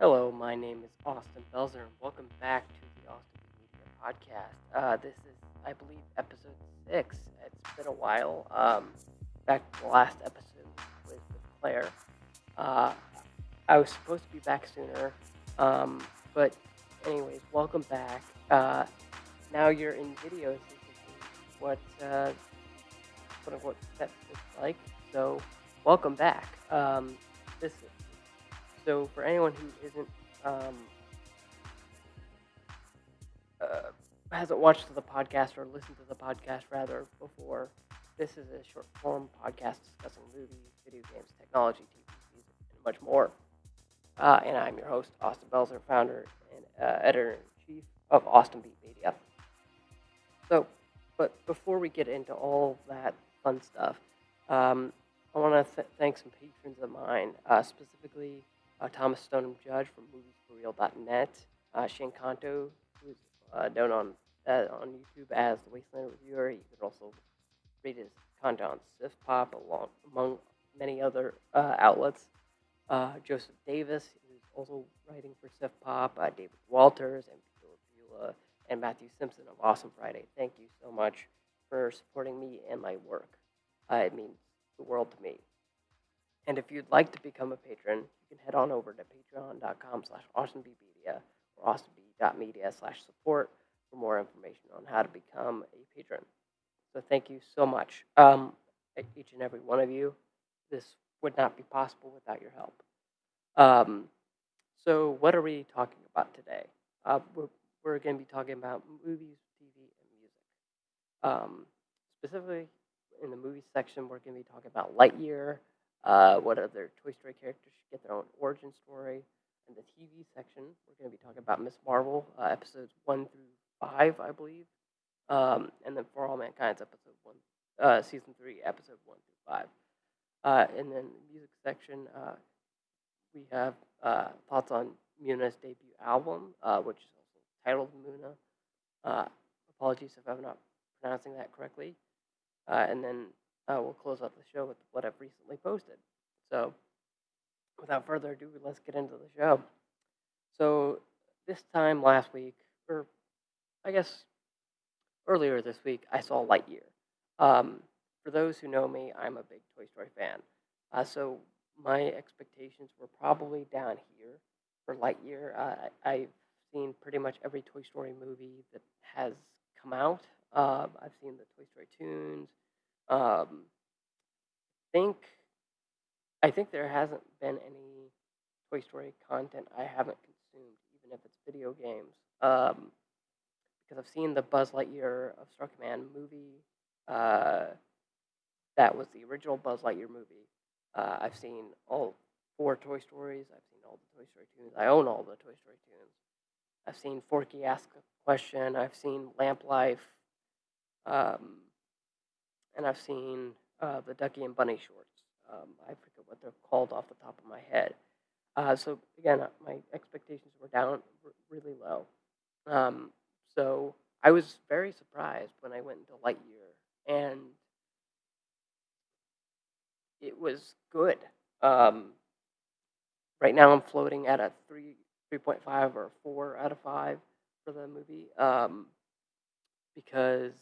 Hello, my name is Austin Belzer, and welcome back to the Austin Media Podcast. Uh, this is, I believe, episode six. It's been a while. Um, back to the last episode with, with Claire. Uh, I was supposed to be back sooner, um, but anyways, welcome back. Uh, now you're in video, so you what uh, quote unquote that looks like. So, welcome back. Um, this so for anyone who isn't um, uh, hasn't watched the podcast or listened to the podcast rather before, this is a short form podcast discussing movies, video games, technology, TV, music, and much more. Uh, and I'm your host, Austin Belzer, founder and uh, editor in chief of Austin Beat Media. So, but before we get into all that fun stuff, um, I want to th- thank some patrons of mine, uh, specifically uh, Thomas Stoneham Judge from moviesforreal.net, uh, Shane Kanto, who's uh, known on uh, on YouTube as the Wasteland Reviewer. You can also read his content on SiftPop, along among many other uh, outlets. Uh, Joseph Davis, who's also writing for SiftPop, uh, David Walters, and Beulah, and Matthew Simpson of Awesome Friday. Thank you so much for supporting me and my work. It means the world to me. And if you'd like to become a patron, you can head on over to patreon.com slash awesomebeatmedia or awesomebee.media slash support for more information on how to become a patron. So thank you so much, um, each and every one of you. This would not be possible without your help. Um, so what are we talking about today? Uh, we're we're going to be talking about movies, TV, and music. Um, specifically, in the movie section, we're going to be talking about Lightyear, uh, what other Toy Story characters should get their own origin story. In the TV section, we're going to be talking about Miss Marvel, uh, episodes one through five, I believe, um, and then For All Mankind's episode one, uh, season three, episode one through five. Uh, and then the music section, uh, we have uh, thoughts on Muna's debut album, which is also titled Muna. Apologies if I'm not pronouncing that correctly. And then uh, we'll close out the show with what I've recently posted. So, without further ado, let's get into the show. So, this time last week, or I guess earlier this week, I saw Lightyear. Um, for those who know me, I'm a big Toy Story fan. Uh, so, my expectations were probably down here for Lightyear. Uh, I've seen pretty much every Toy Story movie that has come out. Uh, I've seen the Toy Story Toons. Um, think I think there hasn't been any Toy Story content I haven't consumed, even if it's video games. Um, because I've seen the Buzz Lightyear of Star Command movie. Uh, that was the original Buzz Lightyear movie. Uh, I've seen all four Toy Stories. I've seen all the Toy Story Toons. I own all the Toy Story Toons. I've seen Forky Ask a Question. I've seen Lamp Life. Um, and I've seen uh, the Ducky and Bunny shorts. Um, I forget what they're called off the top of my head. Uh, so again, uh, my expectations were down r- really low. Um, so I was very surprised when I went into Lightyear, and it was good. Um, right now, I'm floating at a three, three point five or four out of five for the movie um, because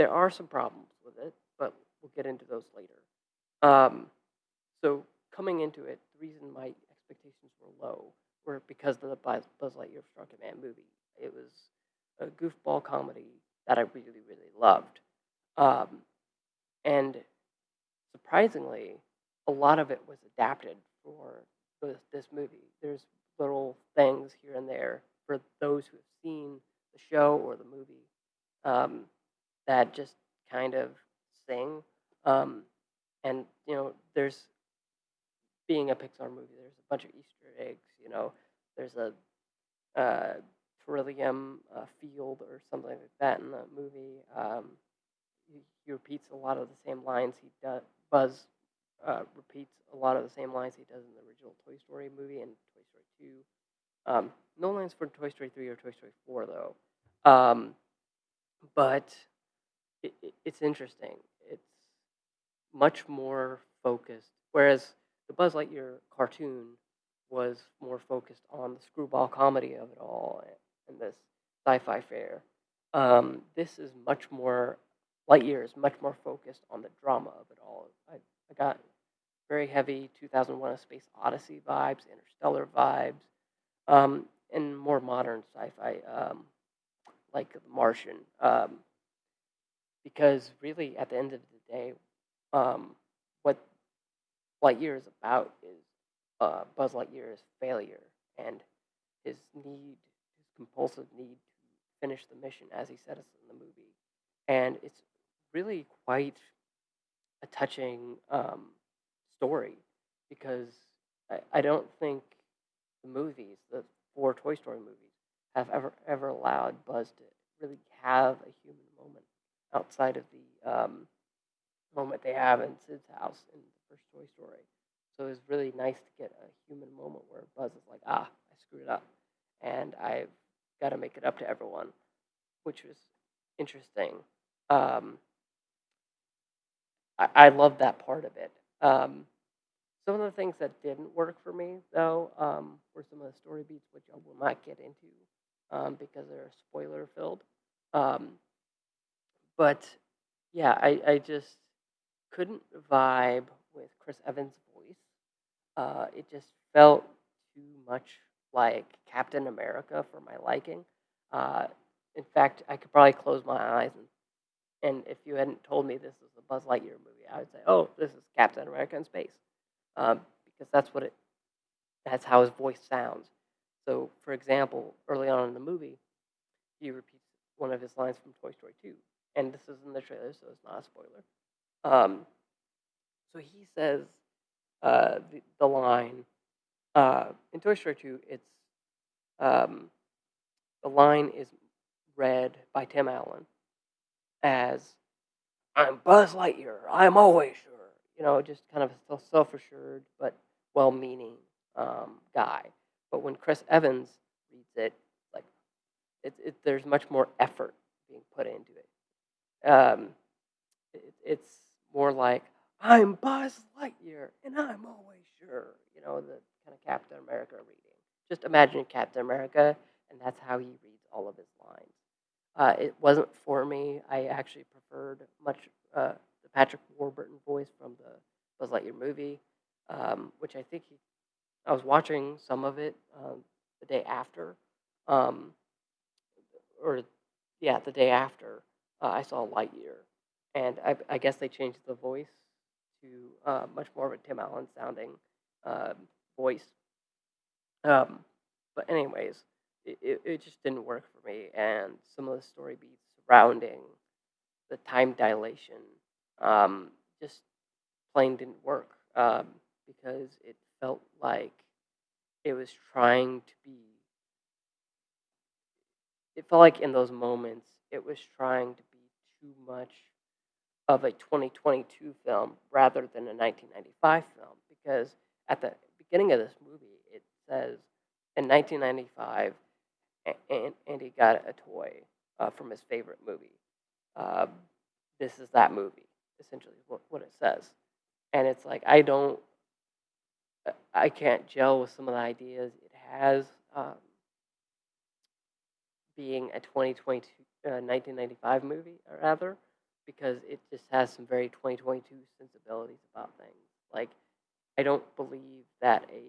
there are some problems with it, but we'll get into those later. Um, so coming into it, the reason my expectations were low were because of the Buzz Lightyear Star Command movie. It was a goofball comedy that I really, really loved. Um, and surprisingly, a lot of it was adapted for this, this movie. There's little things here and there for those who have seen the show or the movie um, that just kind of sing. Um, and you know, there's being a Pixar movie, there's a bunch of Easter eggs. You know, there's a uh, Trillium uh, field or something like that in the movie. Um, he, he repeats a lot of the same lines he does. Buzz uh, repeats a lot of the same lines he does in the original Toy Story movie and Toy Story Two. Um, no lines for Toy Story Three or Toy Story Four though. Um, but it, it, it's interesting. It's much more focused. Whereas the Buzz Lightyear cartoon was more focused on the screwball comedy of it all and this sci-fi fare. Um, this is much more Lightyear is much more focused on the drama of it all. I, I got very heavy 2001: A Space Odyssey vibes, Interstellar vibes, um, and more modern sci-fi, um, like The Martian. Because really, at the end of the day, um, what Lightyear is about is uh, Buzz Lightyear's failure and his need, his compulsive need to finish the mission, as he said in the movie. And it's really quite a touching um, story because I, I don't think the movies, the four Toy Story movies, have ever ever allowed Buzz to really have a human outside of the um, moment they have in Sid's house in the first Toy Story. So it was really nice to get a human moment where Buzz is like, ah, I screwed up, and I've got to make it up to everyone, which was interesting. Um, I, I love that part of it. Um, some of the things that didn't work for me, though, um, were some of the story beats, which I will not get into um, because they're spoiler filled. Um, but yeah, I, I just couldn't vibe with Chris Evans' voice. Uh, it just felt too much like Captain America for my liking. Uh, in fact, I could probably close my eyes and and if you hadn't told me this is a Buzz Lightyear movie, I would say, "Oh, this is Captain America in space," um, because that's what it. That's how his voice sounds. So, for example, early on in the movie, he repeats one of his lines from Toy Story 2, and this is in the trailer, so it's not a spoiler. Um, so he says uh, the, the line uh, in Toy Story 2. It's um, the line is read by Tim Allen as I'm Buzz Lightyear. I'm always sure. You know, just kind of a self-assured but well-meaning um, guy. But when Chris Evans reads it, like it, it, there's much more effort being put into it. Um, it. It's more like I'm Buzz Lightyear and I'm always sure. You know, the kind of Captain America reading. Just imagine Captain America, and that's how he reads all of his lines. Uh, it wasn't for me. I actually preferred much uh, the Patrick Warburton voice from the Buzz Lightyear movie, um, which I think he. I was watching some of it um, the day after, um, or yeah, the day after uh, I saw Lightyear, and I, I, guess they changed the voice to uh, much more of a Tim Allen sounding um, voice. Um, but anyways, it, it, just didn't work for me. And some of the story beats surrounding the time dilation um, just plain didn't work um, because it felt like it was trying to be. It felt like in those moments it was trying to too much of a 2022 film rather than a 1995 film because at the beginning of this movie it says in 1995 and, and he got a toy uh, from his favorite movie. Uh, this is that movie, essentially, what, what it says. And it's like, I don't, I can't gel with some of the ideas it has um, being a 2022, uh, 1995 movie, or rather, because it just has some very 2022 sensibilities about things. Like, I don't believe that a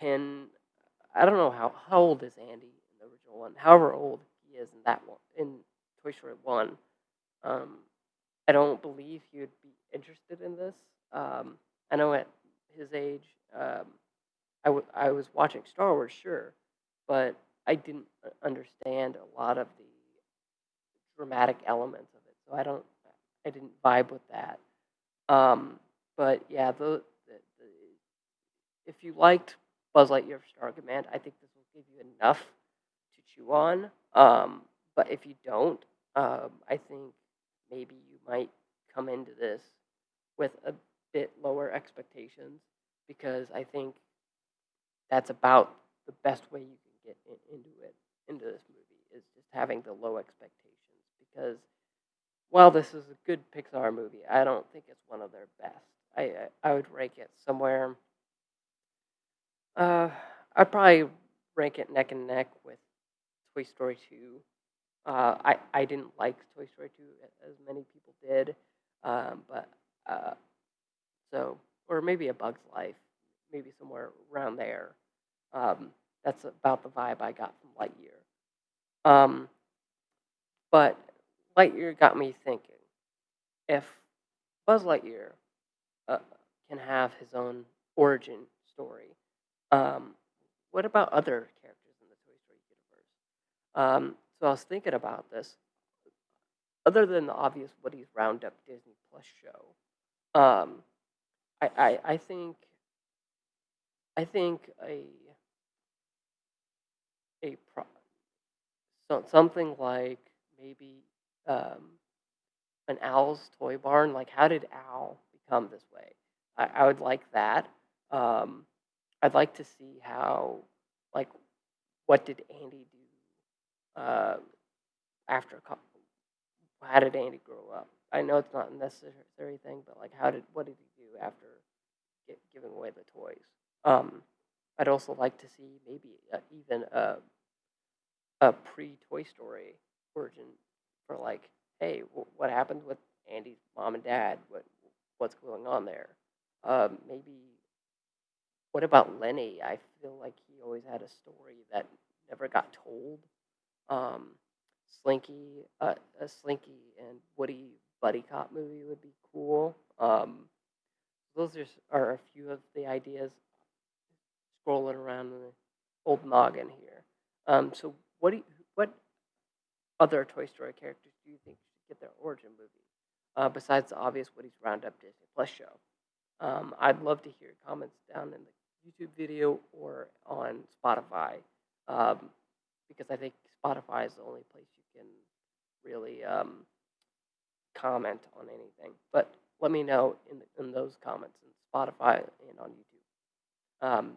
10 I don't know how how old is Andy in the original one. However old he is in that one in Toy Story one, um, I don't believe he would be interested in this. Um, I know at his age, um, I, w- I was watching Star Wars, sure, but I didn't understand a lot of the dramatic elements of it, so I don't I didn't vibe with that. Um, but yeah, the, the, the if you liked Buzz Lightyear Star Command. I think this will give you enough to chew on. Um, but if you don't, um, I think maybe you might come into this with a bit lower expectations because I think that's about the best way you can get in, into it, into this movie, is just having the low expectations. Because while this is a good Pixar movie, I don't think it's one of their best. I I, I would rank it somewhere Uh, I'd probably rank it neck and neck with Toy Story 2. Uh, I, I didn't like Toy Story 2 as many people did, um, but uh, so, or maybe A Bug's Life, maybe somewhere around there. Um, that's about the vibe I got from Lightyear. Um, but Lightyear got me thinking if Buzz Lightyear uh, can have his own origin story, um, what about other characters in the Toy Story universe? Um, so I was thinking about this. Other than the obvious Woody's Roundup Disney Plus show, um, I, I I think I think a a pro, so, something like maybe um, an Al's Toy Barn. Like, how did Owl become this way? I, I would like that. Um, I'd like to see how, like, what did Andy do uh, after? co- How did Andy grow up? I know it's not a necessary thing, but like, how did what did he do after gi- giving away the toys? Um, I'd also like to see maybe uh, even a a pre Toy Story origin for like, hey, wh- what happened with Andy's mom and dad? What what's going on there? Um, maybe what about Lenny? I feel like he always had a story that never got told. Um, Slinky, uh, a Slinky and Woody buddy cop movie would be cool. Um, those are, are a few of the ideas scrolling around in the old noggin here. Um, so what do you, other Toy Story characters do you think should get their origin movie uh, besides the obvious Woody's Roundup Disney Plus show? Um, I'd love to hear comments down in the YouTube video or on Spotify um, because I think Spotify is the only place you can really um, comment on anything. But let me know in, in those comments in Spotify and on YouTube. Um,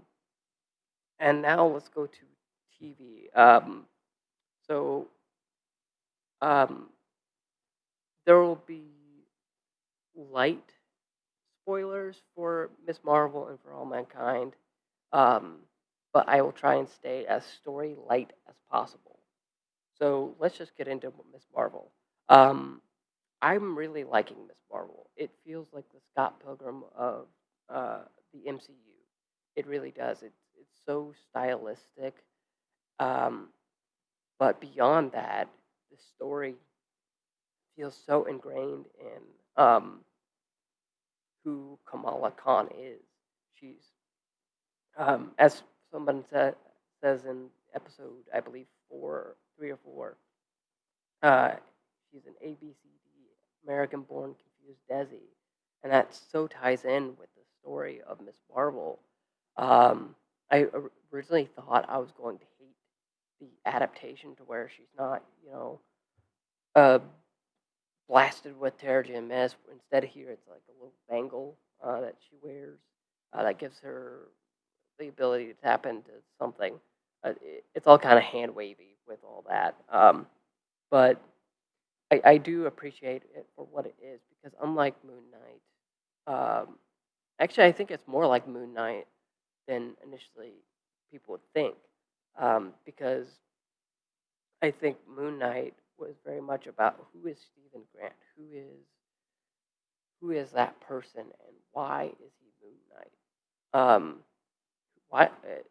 and now let's go to TV. Um, so um, there will be light spoilers for Miss Marvel and for All Mankind, um, but I will try and stay as story light as possible. So let's just get into Miss Marvel. Um, I'm really liking Miss Marvel. It feels like the Scott Pilgrim of uh, the MCU. It really does. It's it's so stylistic. Um, but beyond that, the story feels so ingrained in um, who Kamala Khan is. She's, um, as someone sa- says in episode, I believe four, three or four, uh, she's an ABCD, American-born confused Desi, and that so ties in with the story of Miss Marvel. Um, I originally thought I was going to hate the adaptation to where she's not, you know, uh, blasted with Terrigen Mist. Instead, of here it's like a little bangle uh, that she wears uh, that gives her the ability to tap into something. Uh, it, it's all kind of hand wavy with all that. Um, but I, I do appreciate it for what it is because unlike Moon Knight, um, actually I think it's more like Moon Knight than initially people would think um, because I think Moon Knight was very much about who is Steven Grant, who is who is that person, and why is he Moon Knight? Um, why? uh,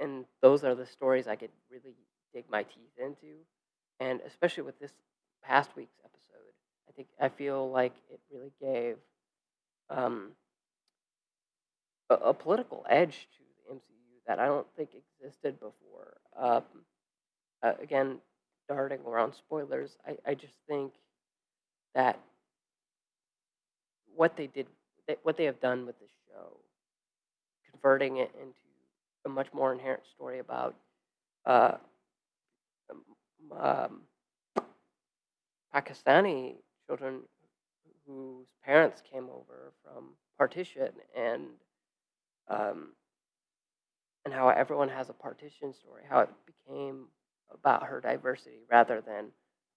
And those are the stories I could really dig my teeth into, and especially with this past week's episode, I think I feel like it really gave um, a, a political edge to the MCU that I don't think existed before. Um, uh, again, darting around spoilers, I, I just think that what they did, what they have done with the show, converting it into a much more inherent story about uh, um, um, Pakistani children whose parents came over from partition and um, and how everyone has a partition story, how it became about her diversity rather than,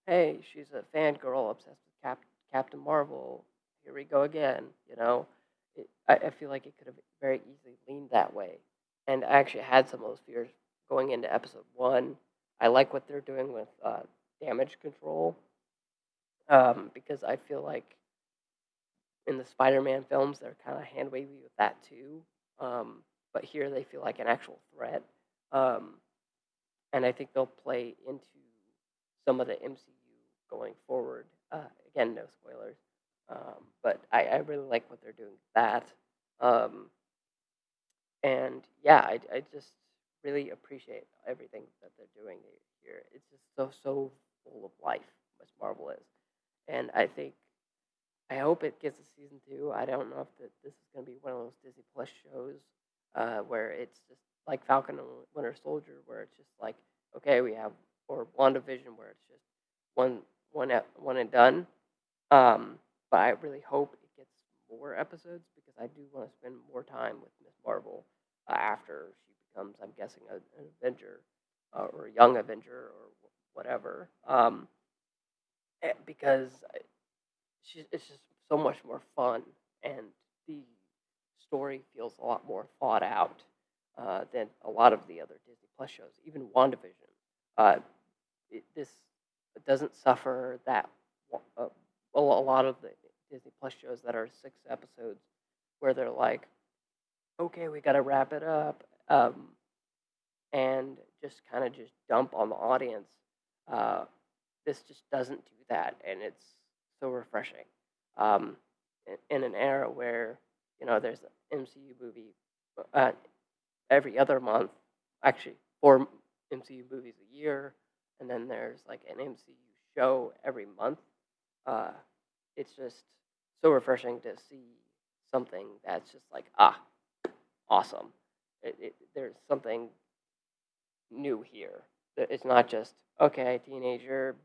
hey, she's a fangirl obsessed with Cap- Captain Marvel. Here we go again. You know, it, I, I feel like it could have very easily leaned that way. and I actually had some of those fears going into episode one. I like what they're doing with uh, damage control um, because I feel like in the Spider-Man films they're kind of hand wavy with that too. Um, but here they feel like an actual threat, um, and I think they'll play into some of the MCU going forward. Uh, again, no spoilers, um, but I, I really like what they're doing with that. Um, and yeah, I, I just really appreciate everything that they're doing here. It's just so so full of life, Miss Marvel is, and I think I hope it gets a season two. I don't know if that this is going to be one of those Disney Plus shows uh, where it's just like Falcon and Winter Soldier, where it's just like okay, we have or WandaVision, where it's just one one one and done. Um, but I really hope it gets more episodes because I do want to spend more time with Miss Marvel uh, after she becomes, I'm guessing, a, an Avenger uh, or a young Avenger or whatever. Um, eh, because she, it's just so much more fun and the story feels a lot more thought out uh, than a lot of the other Disney Plus shows, even WandaVision. Uh, it, this doesn't suffer that uh, a lot of the Disney Plus shows that are six episodes where they're like, okay, we got to wrap it up, um, and just kind of just dump on the audience. Uh, this just doesn't do that, and it's so refreshing. Um, in, in, an era where you know there's an MCU movie uh, every other month, actually four MCU movies a year, and then there's like an MCU show every month. Uh, it's just so refreshing to see something that's just like ah, awesome. It, it, there's something new here. It's not just okay, teenager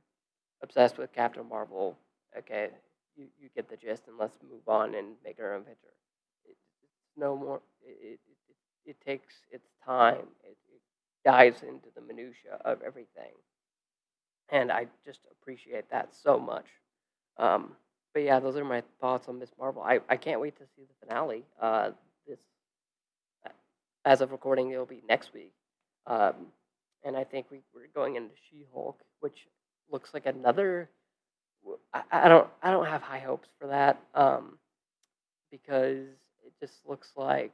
obsessed with Captain Marvel. Okay, you, you get the gist, and let's move on and make our own picture. It, it's no more. It, it, takes its time. It, it dives into the minutia of everything, and I just appreciate that so much. Um, but yeah, those are my thoughts on Miss Marvel. I, I can't wait to see the finale. Uh, this, as of recording, it'll be next week, um, and I think we, we're going into She-Hulk, which looks like another. I, I don't I don't have high hopes for that um, because it just looks like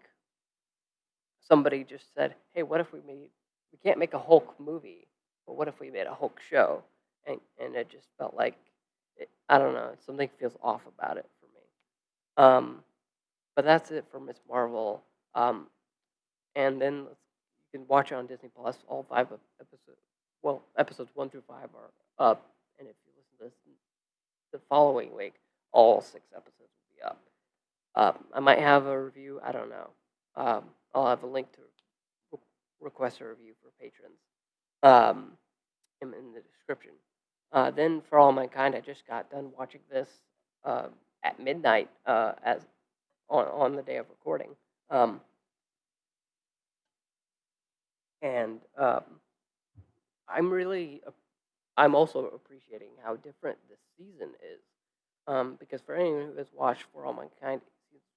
somebody just said, "Hey, what if we made we can't make a Hulk movie, but what if we made a Hulk show?" And and it just felt like it, I don't know. Something feels off about it for me. Um, but that's it for Miss Marvel. Um, and then you can watch it on Disney Plus. All five episodes, well, episodes one through five are up. And if you listen to this the following week, all six episodes will be up. Um, I might have a review. I don't know. I'll have a link to request a review for patrons um, in, the description. Uh, then, for all mankind, I just got done watching this uh, at midnight uh, as on on the day of recording, um, and um, I'm really I'm also appreciating how different this season is um, because for anyone who has watched For All Mankind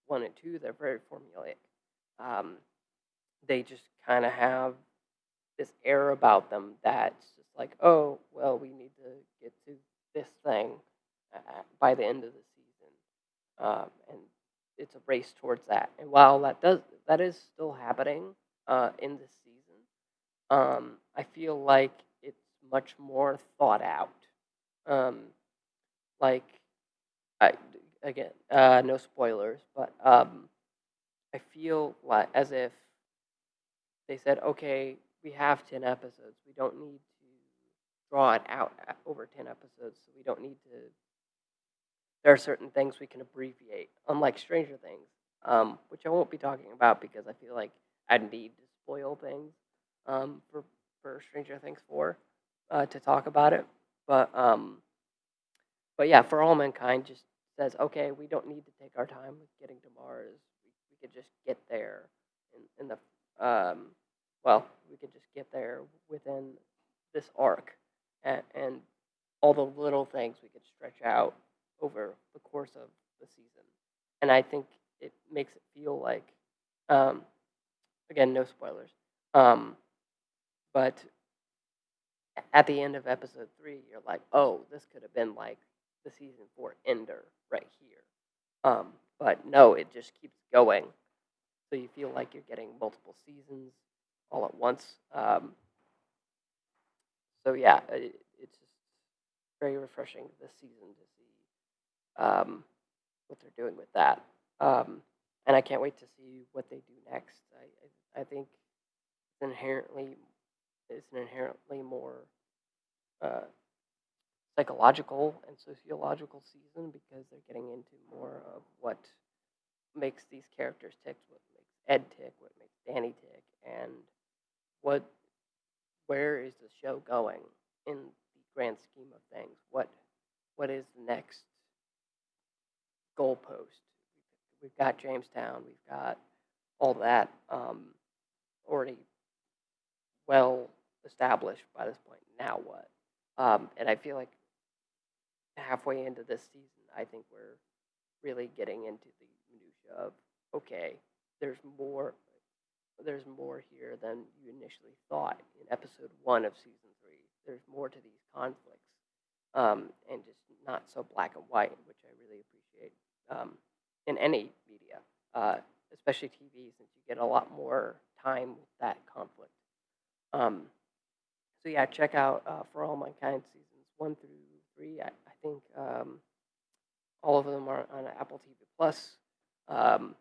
one and two, they're very formulaic. Um, they just kind of have this air about them that's just like, oh, well, we need to get to this thing uh, by the end of the season, um, and it's a race towards that. And while that does that is still happening uh, in this season, um, I feel like it's much more thought out. Um, like, I again, uh, no spoilers, but um, I feel like as if they said, okay, we have 10 episodes. We don't need to draw it out over 10 episodes. So we don't need to. There are certain things we can abbreviate, unlike Stranger Things, um, which I won't be talking about because I feel like I'd need to spoil things um, for, for Stranger Things 4 uh, to talk about it. But, um, but yeah, For All Mankind just says, okay, we don't need to take our time with getting to Mars. We, could just get there in, in the um, well, we could just get there within this arc, and, and all the little things we could stretch out over the course of the season. And I think it makes it feel like um, again, no spoilers. Um, but at the end of episode three, you're like, oh, this could have been like the season four ender right here. Um, but no, it just keeps going. So you feel like you're getting multiple seasons all at once. Um, so yeah, it, it's just very refreshing this season to see um, what they're doing with that. Um, and I can't wait to see what they do next. I, I, I think it's inherently it's an inherently more uh, psychological and sociological season because they're getting into more of what makes these characters tick, what makes Ed tick, what makes Danny tick, and what where is the show going in the grand scheme of things? What what is the next goalpost? We've got Jamestown, we've got all that um, already well established by this point. Now what? Um, and I feel like halfway into this season, I think we're really getting into the minutia of okay, there's more, there's more here than you initially thought in episode one of season three. There's more to these conflicts, um, and just not so black and white, which I really appreciate um, in any media, uh, especially TV, since you get a lot more time with that conflict. Um, so yeah, check out uh, For All Mankind seasons one through three. I, think um, all of them are on Apple TV Plus. Um,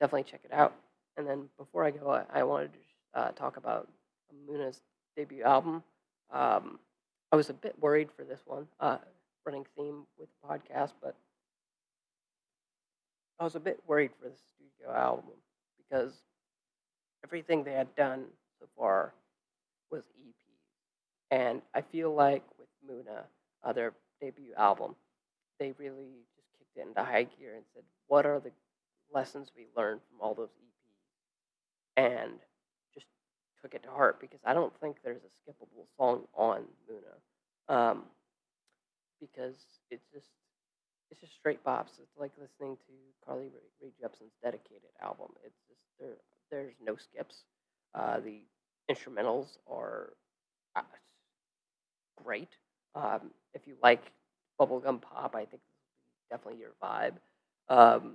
definitely check it out. And then before I go, I, I wanted to uh, talk about Muna's debut album. Um, I was a bit worried for this one, uh, running theme with the podcast, but I was a bit worried for the studio album because everything they had done so far was EP. And I feel like with Muna, uh, their debut album, they really just kicked it into high gear and said, what are the lessons we learned from all those EPs? And just took it to heart because I don't think there's a skippable song on Muna. Um, because it's just it's just straight bops. It's like listening to Carly Rae, Rae Jepsen's dedicated album. It's just there there's no skips. Uh, the instrumentals are uh, great. Um, if you like bubblegum pop, I think definitely your vibe. Um,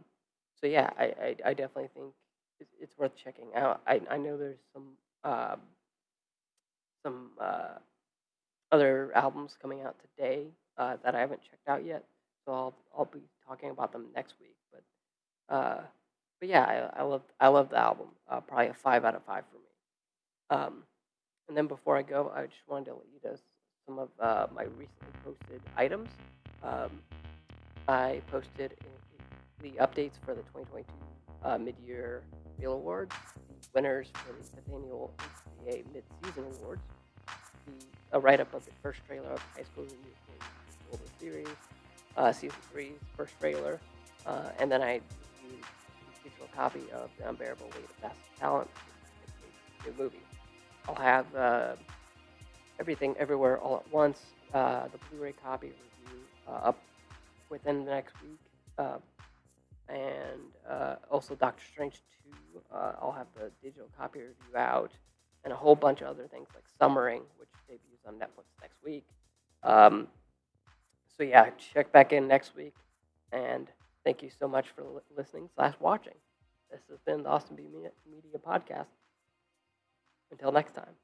so yeah, I, I, I definitely think it's, it's, worth checking out. I, I know there's some um, some uh, other albums coming out today uh, that I haven't checked out yet, so I'll I'll be talking about them next week. But uh, but yeah, I, I love I love the album. Uh, probably a five out of five for me. Um, and then before I go, I just wanted to let you know some of uh, my recently posted items. Um, I posted the updates for the 2022 uh, Mid-Year Reel Awards, the winners for the fifth annual HCA Mid-Season Awards, the, a write-up of the first trailer of High School Musical Series, uh, Season 3's first trailer, uh, and then I reviewed a digital copy of The Unbearable Weight of Massive Talent, new movie. I'll have uh, everything everywhere all at once. Uh, the Blu-ray copy review uh, up within the next week, uh, and uh, also Doctor Strange 2. Uh, I'll have the digital copy review out, and a whole bunch of other things like Summering, which debuts on Netflix next week. Um, so yeah, check back in next week, and thank you so much for listening slash watching. This has been the Austin B Media Podcast. Until next time.